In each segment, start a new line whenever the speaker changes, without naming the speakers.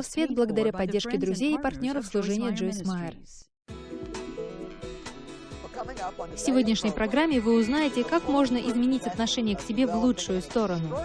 в свет благодаря поддержке друзей и партнеров служения Джойс Майер. В сегодняшней программе вы узнаете, как можно изменить отношение к себе в лучшую сторону.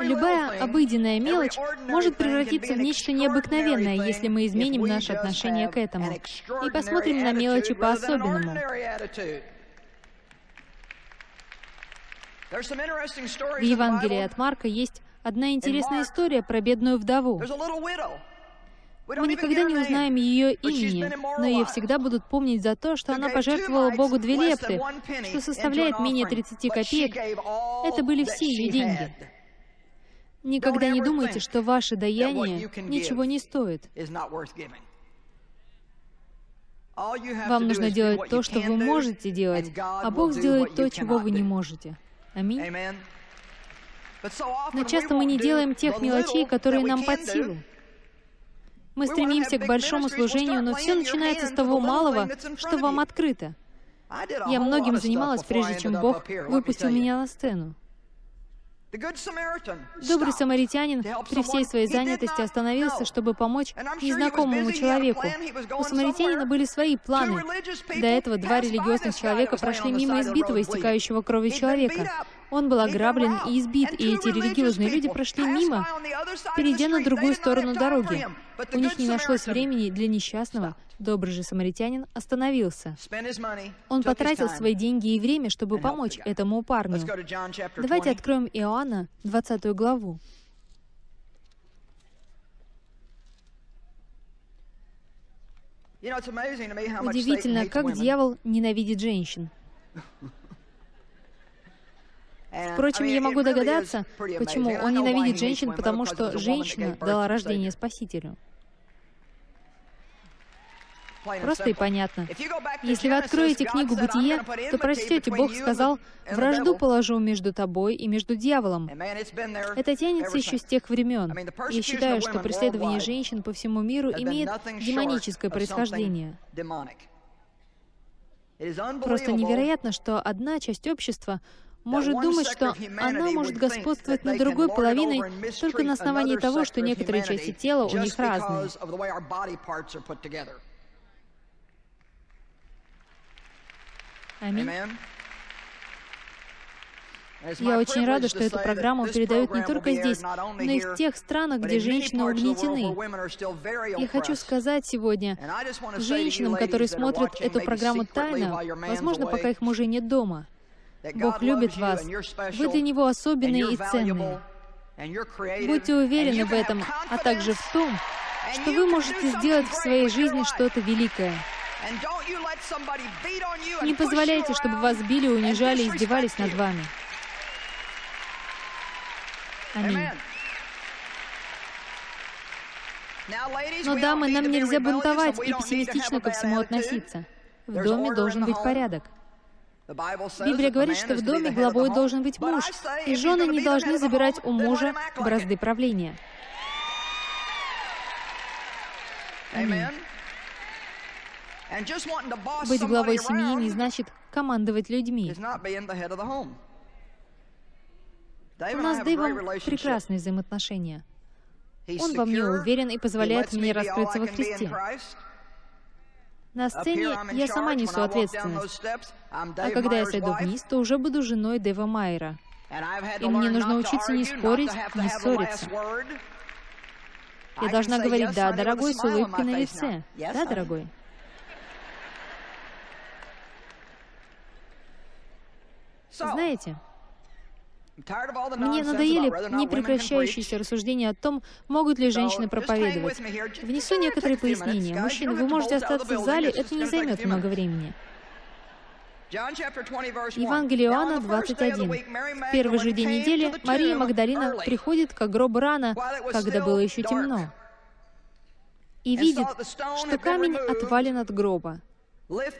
Любая обыденная мелочь может превратиться в нечто необыкновенное, если мы изменим наше отношение к этому и посмотрим на мелочи по-особенному. В Евангелии от Марка есть одна интересная история про бедную вдову. Мы никогда не узнаем ее имени, но ее всегда будут помнить за то, что она пожертвовала Богу две лепты, что составляет менее 30 копеек. Это были все ее деньги. Никогда не думайте, что ваше даяние ничего не стоит. Вам нужно делать то, что вы можете делать, а Бог сделает то, чего вы не можете. Аминь. Но часто мы не делаем тех мелочей, которые нам под силу. Мы стремимся к большому служению, но все начинается с того малого, что вам открыто. Я многим занималась, прежде чем Бог выпустил меня на сцену. Добрый самаритянин при всей своей занятости остановился, чтобы помочь незнакомому человеку. У самаритянина были свои планы. До этого два религиозных человека прошли мимо избитого, истекающего кровью человека. Он был ограблен и избит, и эти религиозные люди прошли мимо, перейдя на другую сторону дороги. У них не нашлось времени для несчастного. Добрый же самаритянин остановился. Он потратил свои деньги и время, чтобы помочь этому парню. Давайте откроем Иоанна, 20 главу. Удивительно, как дьявол ненавидит женщин. Впрочем, я могу догадаться, почему он ненавидит женщин, потому что женщина дала рождение Спасителю. Просто и понятно. Если вы откроете книгу «Бытие», то прочтете, Бог сказал, «Вражду положу между тобой и между дьяволом». Это тянется еще с тех времен. Я считаю, что преследование женщин по всему миру имеет демоническое происхождение. Просто невероятно, что одна часть общества может думать, что она может господствовать над другой половиной только на основании того, что некоторые части тела у них разные. Аминь. Я очень рада, что эту программу передают не только здесь, но и в тех странах, где женщины угнетены. Я хочу сказать сегодня женщинам, которые смотрят эту программу тайно, возможно, пока их мужей нет дома, Бог любит вас. Вы для Него особенные и ценные. Будьте уверены в этом, а также в том, что вы можете сделать в своей жизни что-то великое. Не позволяйте, чтобы вас били, унижали издевались над вами. Аминь. Но, дамы, нам нельзя бунтовать и пессимистично ко всему относиться. В доме должен быть порядок. Библия говорит, что в доме главой должен быть муж, и жены не должны забирать у мужа бразды правления. Аминь. Быть главой семьи не значит командовать людьми. У нас с Дэйвом прекрасные взаимоотношения. Он во мне уверен и позволяет мне раскрыться во Христе. На сцене я сама несу ответственность, а когда я сойду вниз, то уже буду женой Дэва Майера. И мне нужно учиться не спорить, не ссориться. Я должна говорить «да, дорогой» с улыбкой на лице. Да, дорогой? Знаете, мне надоели непрекращающиеся рассуждения о том, могут ли женщины проповедовать. Внесу некоторые пояснения. Мужчины, вы можете остаться в зале, это не займет много времени. Евангелие Иоанна 21. В первый же день недели Мария Магдалина приходит к гробу рано, когда было еще темно, и видит, что камень отвален от гроба. Вы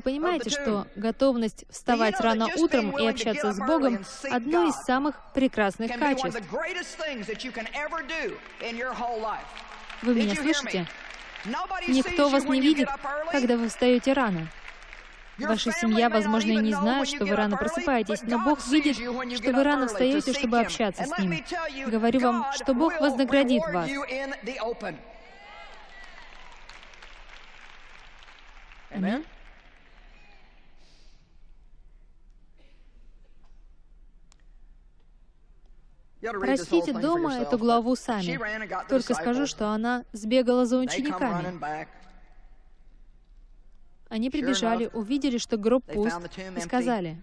понимаете, что готовность вставать рано утром и общаться с Богом — одно из самых прекрасных качеств. Вы меня слышите? Никто вас не видит, когда вы встаете рано. Ваша семья, возможно, и не знает, что вы рано просыпаетесь, но Бог видит, что вы рано встаете, чтобы общаться с Ним. Говорю вам, что Бог вознаградит вас. Аминь. Простите дома эту главу сами. Только скажу, что она сбегала за учениками. Они прибежали, увидели, что гроб пуст, и сказали,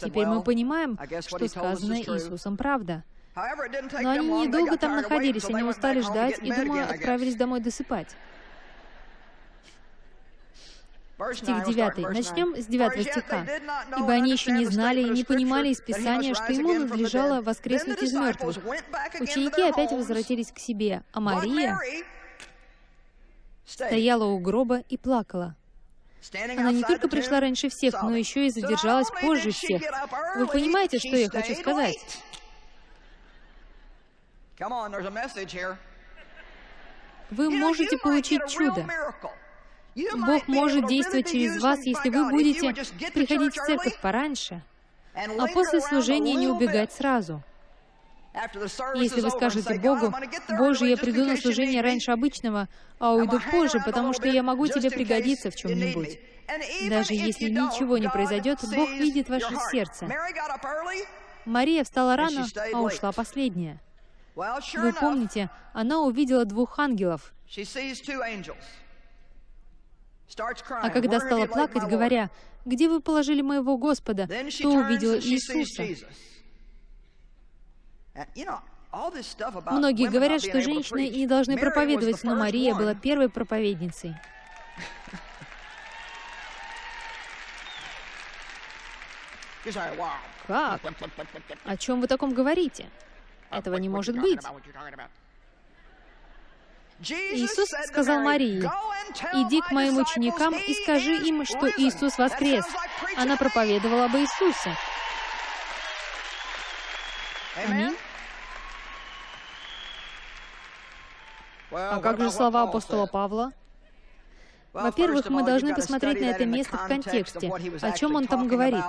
«Теперь мы понимаем, что сказано Иисусом правда». Но они недолго там находились, они устали ждать и, думаю, отправились домой досыпать. Стих 9. Начнем с 9 стиха. «Ибо они еще не знали и не понимали из Писания, что ему надлежало воскреснуть из мертвых. Ученики опять возвратились к себе, а Мария стояла у гроба и плакала. Она не только пришла раньше всех, но еще и задержалась позже всех. Вы понимаете, что я хочу сказать? Вы можете получить чудо. Бог может действовать через вас, если вы будете приходить в церковь пораньше, а после служения не убегать сразу. Если вы скажете Богу, «Боже, я приду на служение раньше обычного, а уйду позже, потому что я могу тебе пригодиться в чем-нибудь», даже если ничего не произойдет, Бог видит ваше сердце. Мария встала рано, а ушла последняя. Вы помните, она увидела двух ангелов. А когда стала плакать, говоря, «Где вы положили моего Господа?», то увидела Иисуса. Многие говорят, что женщины не должны проповедовать, но Мария была первой проповедницей. Как? О чем вы таком говорите? Этого не может быть. Иисус сказал Марии, «Иди к моим ученикам и скажи им, что Иисус воскрес». Она проповедовала об Иисусе. Аминь. А как же слова апостола Павла? Во-первых, мы должны посмотреть на это место в контексте, о чем он там говорит.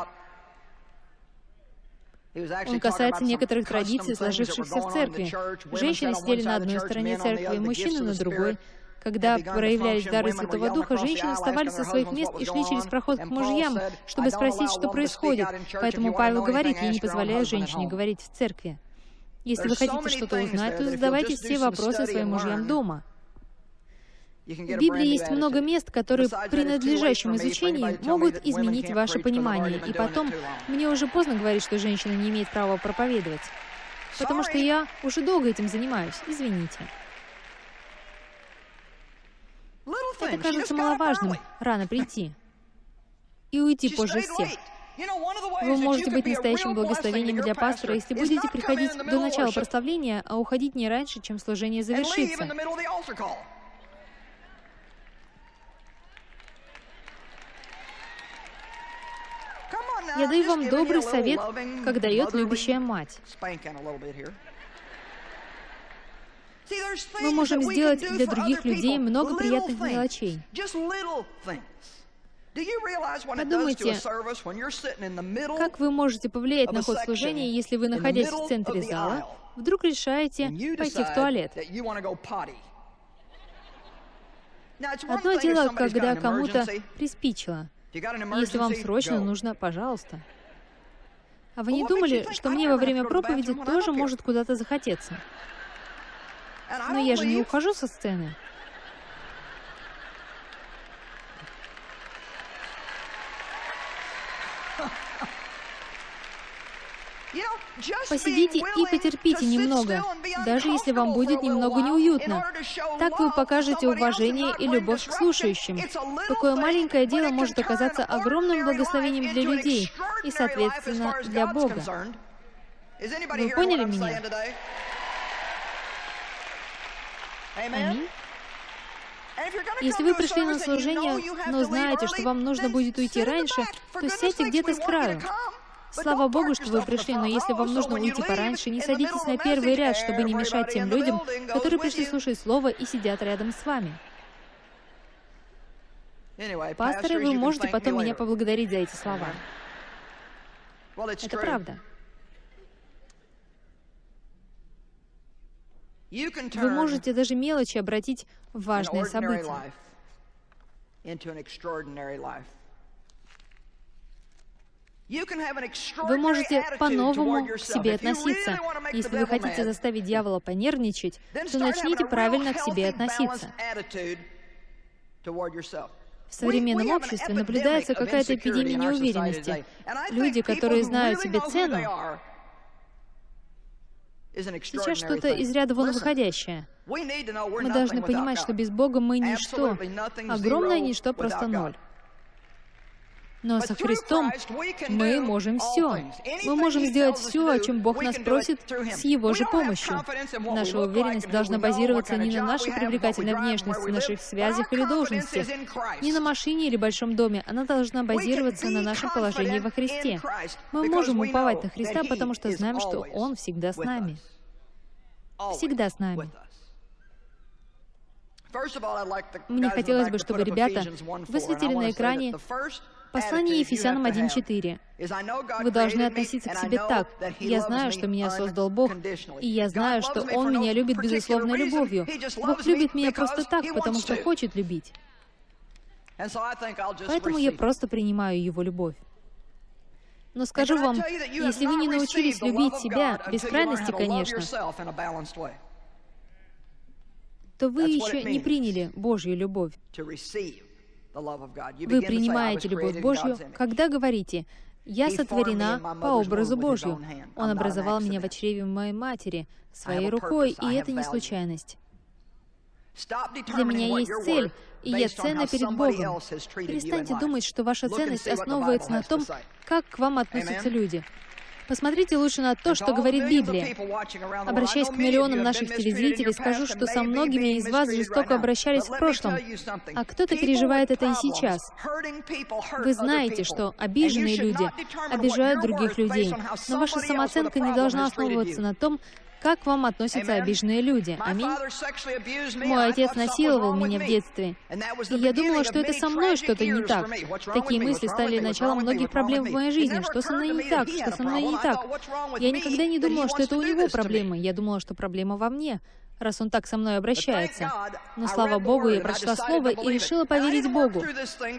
Он касается некоторых традиций, сложившихся в церкви. Женщины сидели на одной стороне церкви, мужчины на другой. Когда проявлялись дары Святого Духа, женщины вставали со своих мест и шли через проход к мужьям, чтобы спросить, что происходит. Поэтому Павел говорит, я не позволяю женщине говорить в церкви. Если вы хотите что-то узнать, то задавайте все вопросы своим мужьям дома. В Библии есть много мест, которые при надлежащем изучении могут изменить ваше понимание. И потом, мне уже поздно говорить, что женщина не имеет права проповедовать. Потому что я уже долго этим занимаюсь. Извините. Это кажется маловажным, рано прийти. И уйти позже всех. Вы можете быть настоящим благословением для пастора, если будете приходить до начала прославления, а уходить не раньше, чем служение завершится. Я даю вам добрый совет, как дает любящая мать. Мы можем сделать для других людей много приятных мелочей. Подумайте, как вы можете повлиять на ход служения, если вы, находясь в центре зала, вдруг решаете пойти в туалет? Одно дело, когда кому-то приспичило. Если вам срочно нужно, пожалуйста. А вы не думали, что мне во время проповеди тоже может куда-то захотеться? Но я же не ухожу со сцены. Посидите и потерпите немного, даже если вам будет немного неуютно. Так вы покажете уважение и любовь к слушающим. Такое маленькое дело может оказаться огромным благословением для людей и, соответственно, для Бога. Вы поняли меня? Аминь. Если вы пришли на служение, но знаете, что вам нужно будет уйти раньше, то сядьте где-то с краю. Слава Богу, что вы пришли, но если вам нужно уйти пораньше, не садитесь на первый ряд, чтобы не мешать тем людям, которые пришли слушать Слово и сидят рядом с вами. Пасторы, вы можете потом меня поблагодарить за эти слова. Это правда. Вы можете даже мелочи обратить в важное событие. Вы можете по-новому к себе относиться. Если вы хотите заставить дьявола понервничать, то начните правильно к себе относиться. В современном обществе наблюдается какая-то эпидемия неуверенности. Люди, которые знают себе цену, сейчас что-то из ряда вон выходящее. Мы должны понимать, что без Бога мы ничто, огромное ничто, просто ноль. Но со Христом мы можем все. Мы можем сделать все, о чем Бог нас просит, с Его же помощью. Наша уверенность должна базироваться не на нашей привлекательной внешности, наших связях или должности, не на машине или большом доме. Она должна базироваться на нашем положении во Христе. Мы можем уповать на Христа, потому что знаем, что Он всегда с нами. Всегда с нами. Мне хотелось бы, чтобы ребята высветили на экране Послание Ефесянам 1.4. Вы должны относиться к себе так. Я знаю, что меня создал Бог, и я знаю, что Он меня любит безусловной любовью. Бог любит меня просто так, потому что хочет любить. Поэтому я просто принимаю Его любовь. Но скажу вам, если вы не научились любить себя, без крайности, конечно, то вы еще не приняли Божью любовь. Вы принимаете любовь Божью, когда говорите, «Я сотворена по образу Божью. Он образовал меня в чреве моей матери своей рукой, и это не случайность. Для меня есть цель, и я ценна перед Богом. Перестаньте думать, что ваша ценность основывается на том, как к вам относятся люди. Посмотрите лучше на то, что говорит Библия. Обращаясь к миллионам наших телезрителей, скажу, что со многими из вас жестоко обращались в прошлом, а кто-то переживает это и сейчас. Вы знаете, что обиженные люди обижают других людей, но ваша самооценка не должна основываться на том, как к вам относятся обиженные люди? Аминь. Мой отец насиловал меня в детстве, и я думала, что это со мной что-то не так. Такие мысли стали началом многих проблем в моей жизни. Что со мной не так? Что со мной не так? Я никогда не думала, что это у него проблемы. Я думала, что проблема во мне раз он так со мной обращается. Но, слава Богу, я прочла Слово и решила поверить Богу.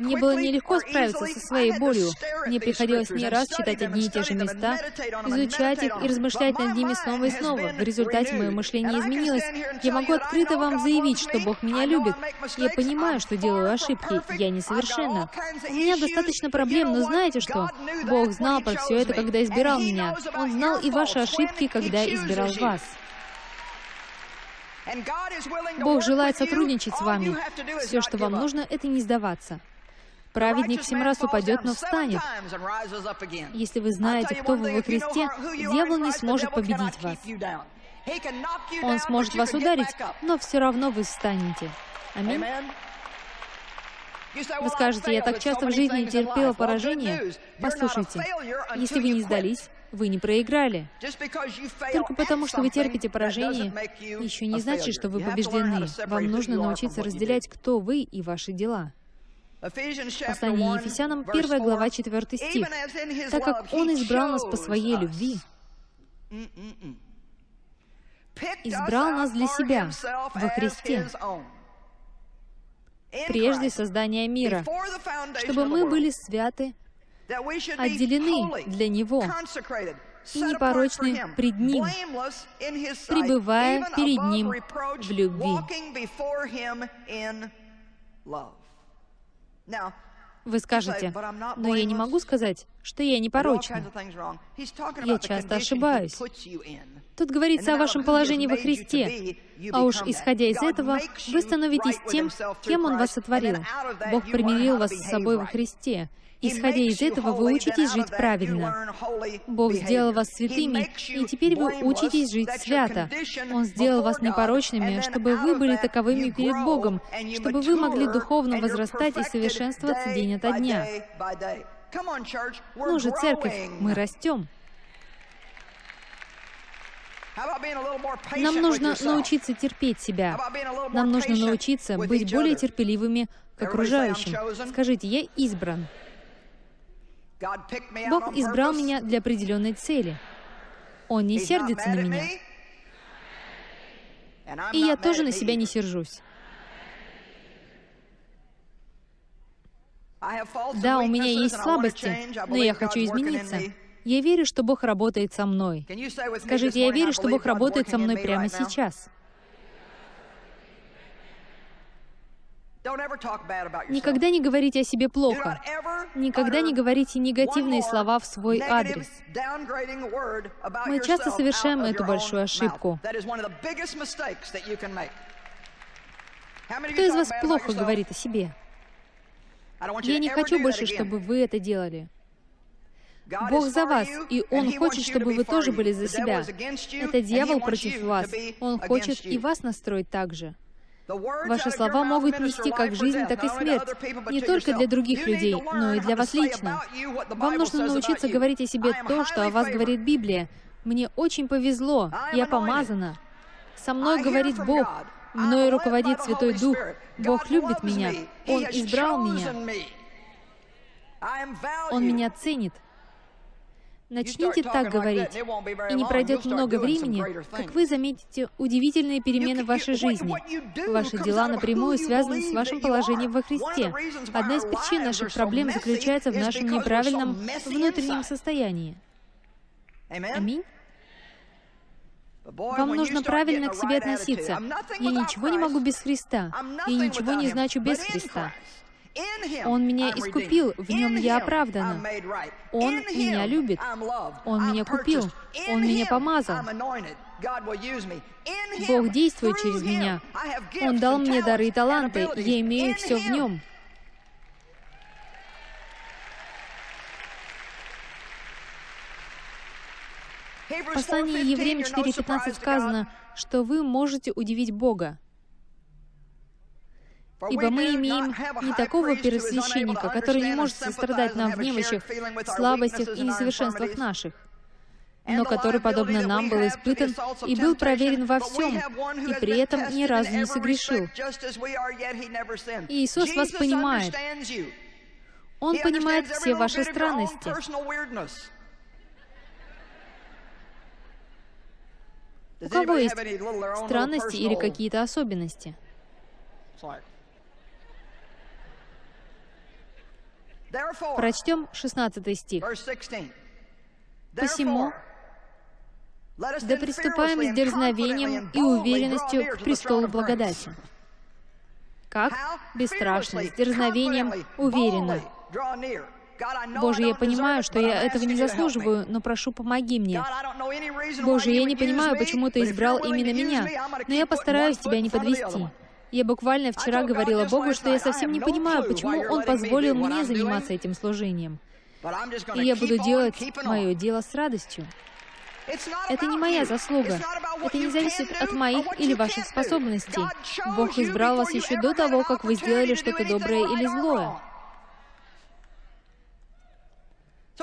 Мне было нелегко справиться со своей болью. Мне приходилось не раз читать одни и те же места, изучать их и размышлять над ними снова и снова. В результате мое мышление изменилось. Я могу открыто вам заявить, что Бог меня любит. Я понимаю, что делаю ошибки. Я несовершенна. У меня достаточно проблем, но знаете что? Бог знал про все это, когда избирал меня. Он знал и ваши ошибки, когда избирал вас. Бог желает сотрудничать с вами. Все, что вам нужно, это не сдаваться. Праведник семь раз упадет, но встанет. Если вы знаете, кто вы во Христе, дьявол не сможет победить вас. Он сможет вас ударить, но все равно вы встанете. Аминь. Вы скажете, я так часто в жизни терпела поражение. Послушайте, если вы не сдались, вы не проиграли. Только потому, что вы терпите поражение, еще не значит, что вы побеждены. Вам нужно научиться разделять, кто вы и ваши дела. Послание Ефесянам, 1 глава, 4 стих. «Так как Он избрал нас по Своей любви, избрал нас для Себя во Христе, прежде создания мира, чтобы мы были святы, отделены для Него и непорочны пред Ним, пребывая перед Ним в любви. Вы скажете, но я не могу сказать, что я непорочна. Я часто ошибаюсь. Тут говорится о вашем положении во Христе, а уж исходя из этого, вы становитесь тем, кем Он вас сотворил. Бог примирил вас с собой во Христе. Исходя из этого, вы учитесь жить правильно. Бог сделал вас святыми, и теперь вы учитесь жить свято. Он сделал вас непорочными, чтобы вы были таковыми перед Богом, чтобы вы могли духовно возрастать и совершенствоваться день ото дня. Ну же, церковь, мы растем. Нам нужно научиться терпеть себя. Нам нужно научиться быть более терпеливыми к окружающим. Скажите, я избран. Бог избрал меня для определенной цели. Он не сердится на меня. И я тоже на себя не сержусь. Да, у меня есть слабости, но я хочу измениться. Я верю, что Бог работает со мной. Скажите, я верю, что Бог работает со мной прямо сейчас. Никогда не говорите о себе плохо. Никогда не говорите негативные слова в свой адрес. Мы часто совершаем эту большую ошибку. Кто из вас плохо говорит о себе? Я не хочу больше, чтобы вы это делали. Бог за вас, и Он хочет, чтобы вы тоже были за себя. Это дьявол против вас. Он хочет и вас настроить так же. Ваши слова могут нести как жизнь, так и смерть, не только для других людей, но и для вас лично. Вам нужно научиться говорить о себе то, что о вас говорит Библия. Мне очень повезло, я помазана. Со мной говорит Бог, мною руководит Святой Дух. Бог любит меня, Он избрал меня. Он меня ценит. Начните так говорить, и не пройдет много времени, как вы заметите удивительные перемены в вашей жизни. Ваши дела напрямую связаны с вашим положением во Христе. Одна из причин наших проблем заключается в нашем неправильном внутреннем состоянии. Аминь. Вам нужно правильно к себе относиться. Я ничего не могу без Христа. Я ничего не значу без Христа. Он меня искупил, в нем я оправдана. Он меня любит. Он меня купил. Он меня помазал. Бог действует через меня. Он дал мне дары и таланты. Я имею все в нем. В послании Евреям 4.15 сказано, что вы можете удивить Бога. Ибо мы имеем не такого первосвященника, который не может сострадать нам в немощах, слабостях и несовершенствах наших, но который, подобно нам, был испытан и был проверен во всем, и при этом ни разу не согрешил. И Иисус вас понимает. Он понимает все ваши странности. У кого есть странности или какие-то особенности? Прочтем 16 стих. «Посему да приступаем с дерзновением и уверенностью к престолу благодати». Как? Бесстрашно, с дерзновением, уверенно. Боже, я понимаю, что я этого не заслуживаю, но прошу, помоги мне. Боже, я не понимаю, почему Ты избрал именно меня, но я постараюсь Тебя не подвести. Я буквально вчера говорила Богу, что я совсем не понимаю, почему Он позволил мне заниматься этим служением. И я буду делать мое дело с радостью. Это не моя заслуга. Это не зависит от моих или ваших способностей. Бог избрал вас еще до того, как вы сделали что-то доброе или злое.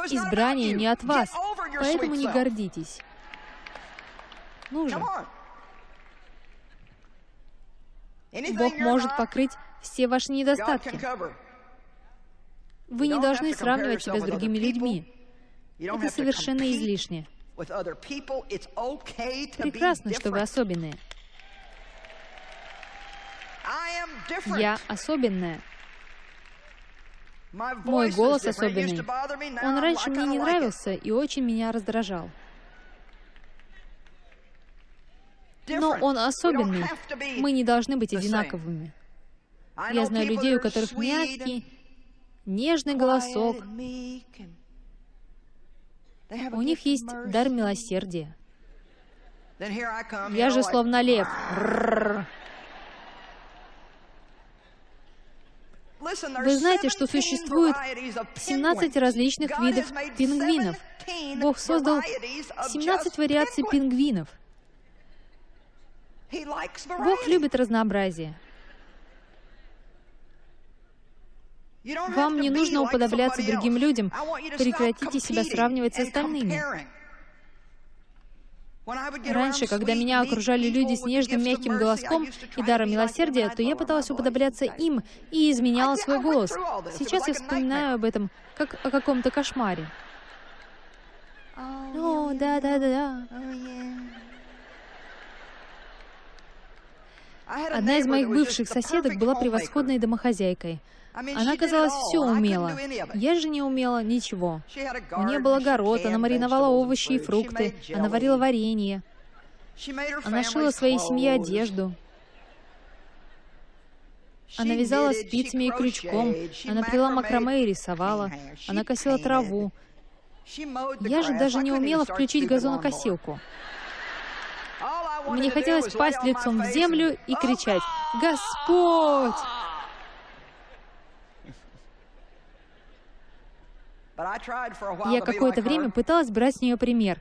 Избрание не от вас, поэтому не гордитесь. Ну же. Бог может покрыть все ваши недостатки. Вы не должны сравнивать себя с другими людьми. Это совершенно излишне. Прекрасно, что вы особенные. Я особенная. Мой голос особенный. Он раньше мне не нравился и очень меня раздражал. Но он особенный. Мы не должны быть одинаковыми. Я знаю людей, у которых мягкий, нежный голосок, У них есть дар милосердия. Я же словно лев. Вы знаете, что существует 17 различных видов пингвинов. Бог создал 17 вариаций пингвинов. Бог любит разнообразие. Вам не нужно уподобляться другим людям. Прекратите себя сравнивать с остальными. Раньше, когда меня окружали люди с нежным мягким голоском и даром милосердия, то я пыталась уподобляться им и изменяла свой голос. Сейчас я вспоминаю об этом, как о каком-то кошмаре. О, да-да-да-да. Одна из моих бывших соседок была превосходной домохозяйкой. Она, казалось, все умела. Я же не умела ничего. У нее был огород, она мариновала овощи и фрукты, она варила варенье. Она шила своей семье одежду. Она вязала спицами и крючком, она плела макраме и рисовала, она косила траву. Я же даже не умела включить газонокосилку. Мне хотелось пасть лицом в землю и кричать «Господь!» Я какое-то время пыталась брать с нее пример.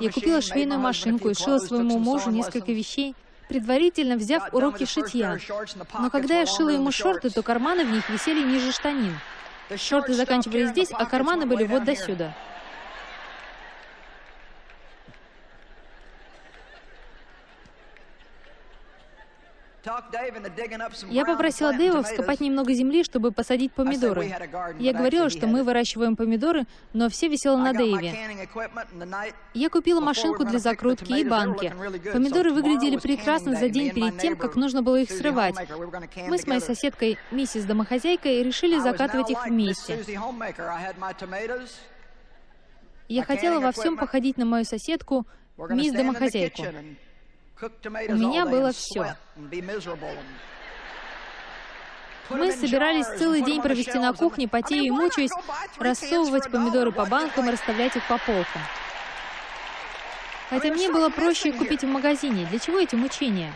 Я купила швейную машинку и шила своему мужу несколько вещей, предварительно взяв уроки шитья. Но когда я шила ему шорты, то карманы в них висели ниже штанин. Шорты заканчивались здесь, а карманы были вот до сюда. Я попросила Дэйва вскопать немного земли, чтобы посадить помидоры. Я говорила, что мы выращиваем помидоры, но все висело на Дэйве. Я купила машинку для закрутки и банки. Помидоры выглядели прекрасно за день перед тем, как нужно было их срывать. Мы с моей соседкой, миссис Домохозяйкой, решили закатывать их вместе. Я хотела во всем походить на мою соседку, мисс Домохозяйку. У меня было все. Мы собирались целый день провести на кухне, потея и мучаясь, рассовывать помидоры по банкам и расставлять их по полкам. Хотя мне было проще их купить в магазине. Для чего эти мучения?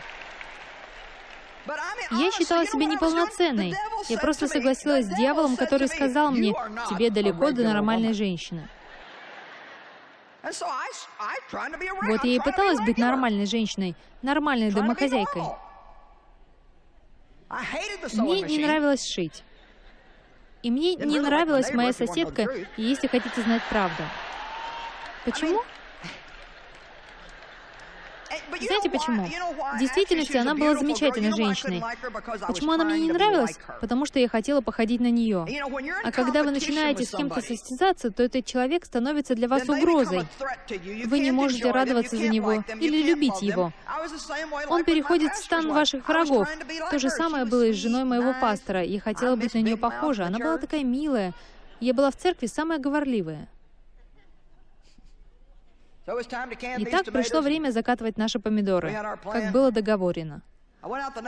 Я считала себя неполноценной. Я просто согласилась с дьяволом, который сказал мне, «Тебе далеко до нормальной женщины». Вот я и пыталась быть нормальной женщиной, нормальной домохозяйкой. Мне не нравилось шить. И мне не нравилась моя соседка, если хотите знать правду. Почему? Знаете почему? В действительности она была замечательной женщиной. Почему она мне не нравилась? Потому что я хотела походить на нее. А когда вы начинаете с кем-то состязаться, то этот человек становится для вас угрозой. Вы не можете радоваться за него или любить его. Он переходит в стан ваших врагов. То же самое было и с женой моего пастора. Я хотела быть на нее похожа. Она была такая милая. Я была в церкви самая говорливая. Итак, пришло время закатывать наши помидоры, как было договорено.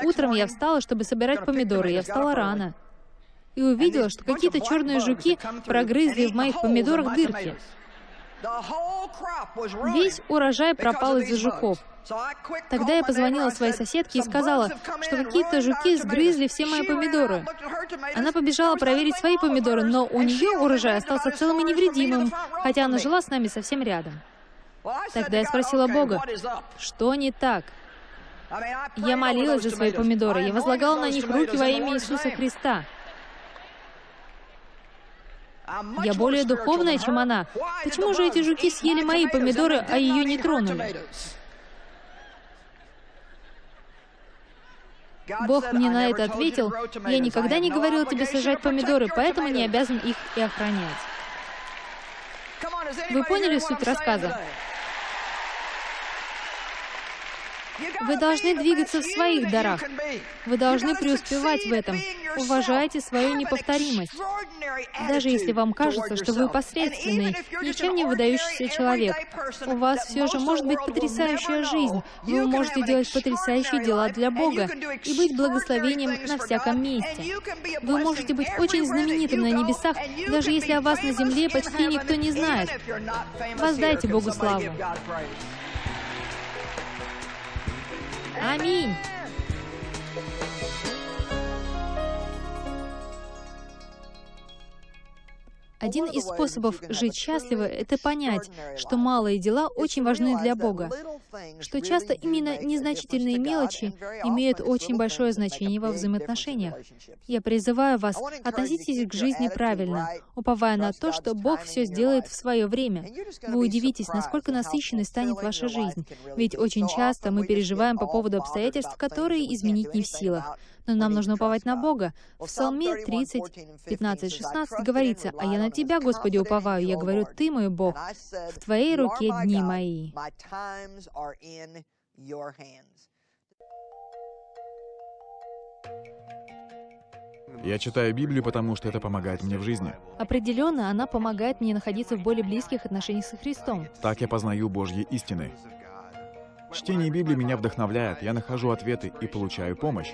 Утром я встала, чтобы собирать помидоры. Я встала рано и увидела, что какие-то черные жуки прогрызли в моих помидорах дырки. Весь урожай пропал из-за жуков. Тогда я позвонила своей соседке и сказала, что какие-то жуки сгрызли все мои помидоры. Она побежала проверить свои помидоры, но у нее урожай остался целым и невредимым, хотя она жила с нами совсем рядом. Тогда я спросила Бога, что не так? Я молилась за свои помидоры, я возлагала на них руки во имя Иисуса Христа. Я более духовная, чем она. Почему же эти жуки съели мои помидоры, а ее не тронули? Бог мне на это ответил, я никогда не говорил тебе сажать помидоры, поэтому не обязан их и охранять. Вы поняли суть рассказа? Вы должны двигаться в своих дарах. Вы должны преуспевать в этом. Уважайте свою неповторимость. Даже если вам кажется, что вы посредственный, ничем не выдающийся человек, у вас все же может быть потрясающая жизнь. Вы можете делать потрясающие дела для Бога и быть благословением на всяком месте. Вы можете быть очень знаменитым на небесах, даже если о вас на земле почти никто не знает. Воздайте Богу славу. Аминь. Один из способов жить счастливо — это понять, что малые дела очень важны для Бога, что часто именно незначительные мелочи имеют очень большое значение во взаимоотношениях. Я призываю вас, относитесь к жизни правильно, уповая на то, что Бог все сделает в свое время. Вы удивитесь, насколько насыщенной станет ваша жизнь, ведь очень часто мы переживаем по поводу обстоятельств, которые изменить не в силах но нам нужно уповать на Бога. В Псалме 30, 15, 16 говорится, «А я на Тебя, Господи, уповаю, я говорю, Ты мой Бог, в Твоей руке дни мои».
Я читаю Библию, потому что это помогает мне в жизни.
Определенно, она помогает мне находиться в более близких отношениях со Христом.
Так я познаю Божьи истины. Чтение Библии меня вдохновляет, я нахожу ответы и получаю помощь.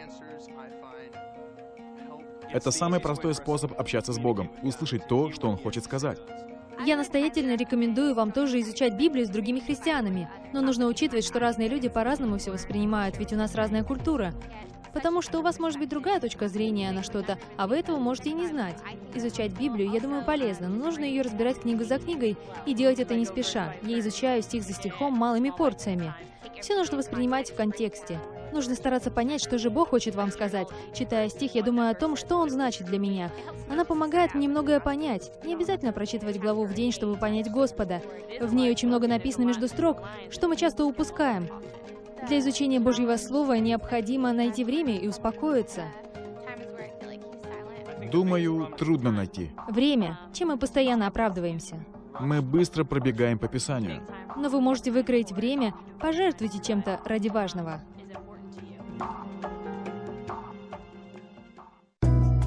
Это самый простой способ общаться с Богом, услышать то, что Он хочет сказать.
Я настоятельно рекомендую вам тоже изучать Библию с другими христианами. Но нужно учитывать, что разные люди по-разному все воспринимают, ведь у нас разная культура. Потому что у вас может быть другая точка зрения на что-то, а вы этого можете и не знать. Изучать Библию, я думаю, полезно, но нужно ее разбирать книгу за книгой и делать это не спеша. Я изучаю стих за стихом малыми порциями. Все нужно воспринимать в контексте. Нужно стараться понять, что же Бог хочет вам сказать. Читая стих, я думаю о том, что он значит для меня. Она помогает мне многое понять. Не обязательно прочитывать главу в день, чтобы понять Господа. В ней очень много написано между строк, что мы часто упускаем. Для изучения Божьего Слова необходимо найти время и успокоиться.
Думаю, трудно найти.
Время, чем мы постоянно оправдываемся.
Мы быстро пробегаем по Писанию.
Но вы можете выкроить время, пожертвуйте чем-то ради важного.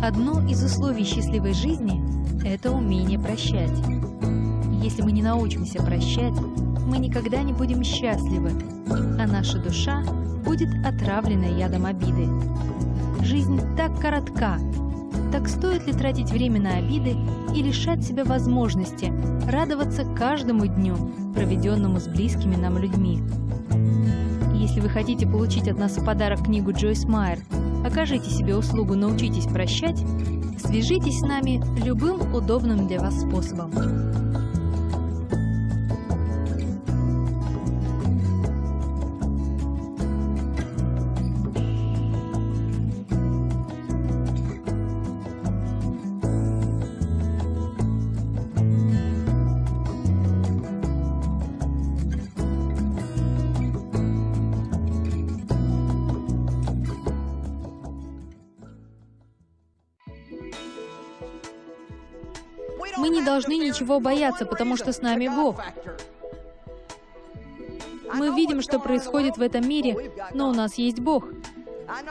Одно из условий счастливой жизни – это умение прощать. Если мы не научимся прощать, мы никогда не будем счастливы, а наша душа будет отравлена ядом обиды. Жизнь так коротка, так стоит ли тратить время на обиды и лишать себя возможности радоваться каждому дню, проведенному с близкими нам людьми? Если вы хотите получить от нас в подарок книгу Джойс Майер Окажите себе услугу «Научитесь прощать», свяжитесь с нами любым удобным для вас способом. Ничего бояться, потому что с нами Бог. Мы видим, что происходит в этом мире, но у нас есть Бог.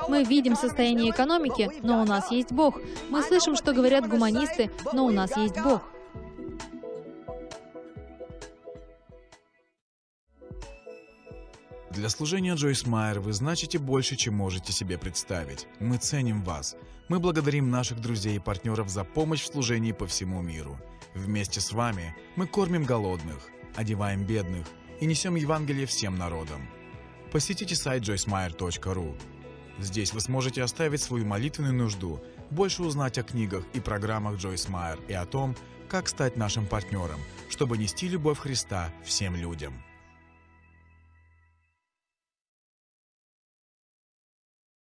Мы видим состояние экономики, но у нас есть Бог. Мы слышим, что говорят гуманисты, но у нас есть Бог.
Для служения Джойс Майер вы значите больше, чем можете себе представить. Мы ценим вас. Мы благодарим наших друзей и партнеров за помощь в служении по всему миру. Вместе с вами мы кормим голодных, одеваем бедных и несем Евангелие всем народам. Посетите сайт joycemeyer.ru. Здесь вы сможете оставить свою молитвенную нужду, больше узнать о книгах и программах Джойс Майер и о том, как стать нашим партнером, чтобы нести любовь Христа всем людям.